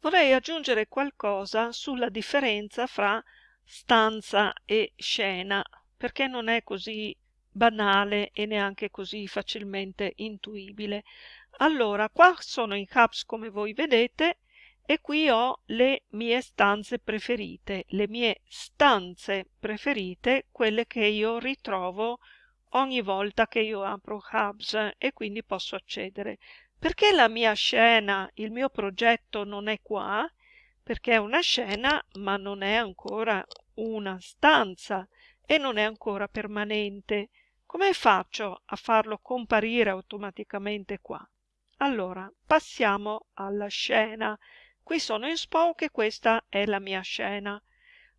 vorrei aggiungere qualcosa sulla differenza fra stanza e scena, perché non è così banale e neanche così facilmente intuibile. Allora, qua sono in Hubs come voi vedete e qui ho le mie stanze preferite, le mie stanze preferite, quelle che io ritrovo ogni volta che io apro Hubs e quindi posso accedere. Perché la mia scena, il mio progetto non è qua? Perché è una scena ma non è ancora una stanza e non è ancora permanente. Come faccio a farlo comparire automaticamente qua? Allora, passiamo alla scena. Qui sono in Spoke e questa è la mia scena.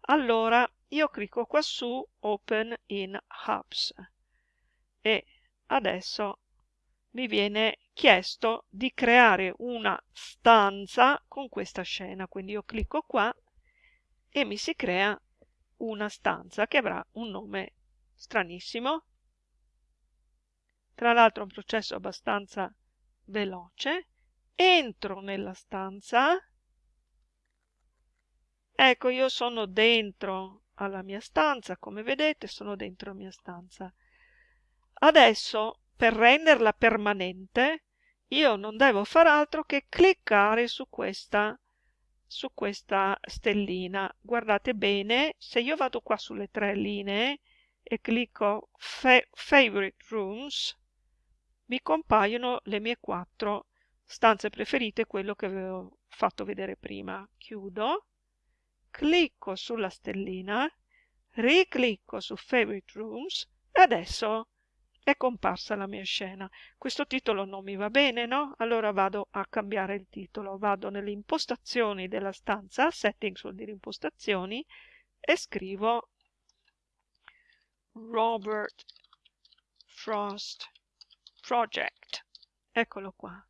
Allora, io clicco qua su Open in Hubs e adesso mi viene chiesto di creare una stanza con questa scena. Quindi io clicco qua e mi si crea una stanza che avrà un nome stranissimo. Tra l'altro è un processo abbastanza veloce. Entro nella stanza Ecco, io sono dentro alla mia stanza, come vedete sono dentro la mia stanza. Adesso, per renderla permanente, io non devo far altro che cliccare su questa, su questa stellina. Guardate bene, se io vado qua sulle tre linee e clicco fa Favorite Rooms, mi compaiono le mie quattro stanze preferite, quello che avevo fatto vedere prima. Chiudo clicco sulla stellina, riclicco su Favorite Rooms e adesso è comparsa la mia scena. Questo titolo non mi va bene, no? Allora vado a cambiare il titolo, vado nelle impostazioni della stanza, settings vuol dire impostazioni, e scrivo Robert Frost Project. Eccolo qua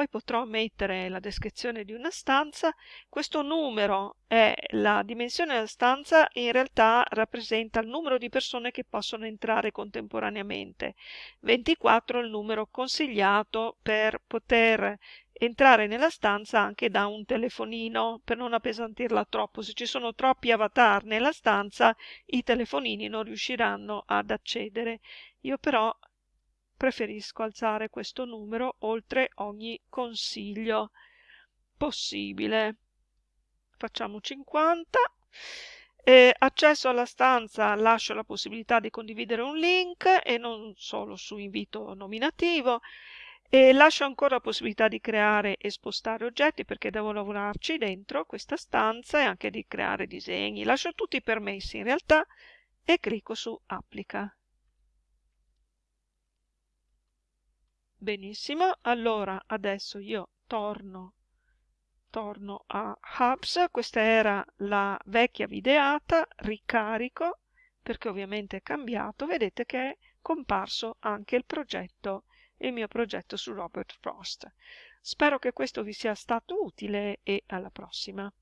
poi potrò mettere la descrizione di una stanza. Questo numero è la dimensione della stanza e in realtà rappresenta il numero di persone che possono entrare contemporaneamente. 24 è il numero consigliato per poter entrare nella stanza anche da un telefonino per non appesantirla troppo. Se ci sono troppi avatar nella stanza i telefonini non riusciranno ad accedere. Io però preferisco alzare questo numero oltre ogni consiglio possibile. Facciamo 50. Eh, accesso alla stanza lascio la possibilità di condividere un link e non solo su invito nominativo e lascio ancora la possibilità di creare e spostare oggetti perché devo lavorarci dentro questa stanza e anche di creare disegni. Lascio tutti i permessi in realtà e clicco su applica. Benissimo, allora adesso io torno, torno a Hubs, questa era la vecchia videata, ricarico, perché ovviamente è cambiato, vedete che è comparso anche il progetto, il mio progetto su Robert Frost. Spero che questo vi sia stato utile e alla prossima.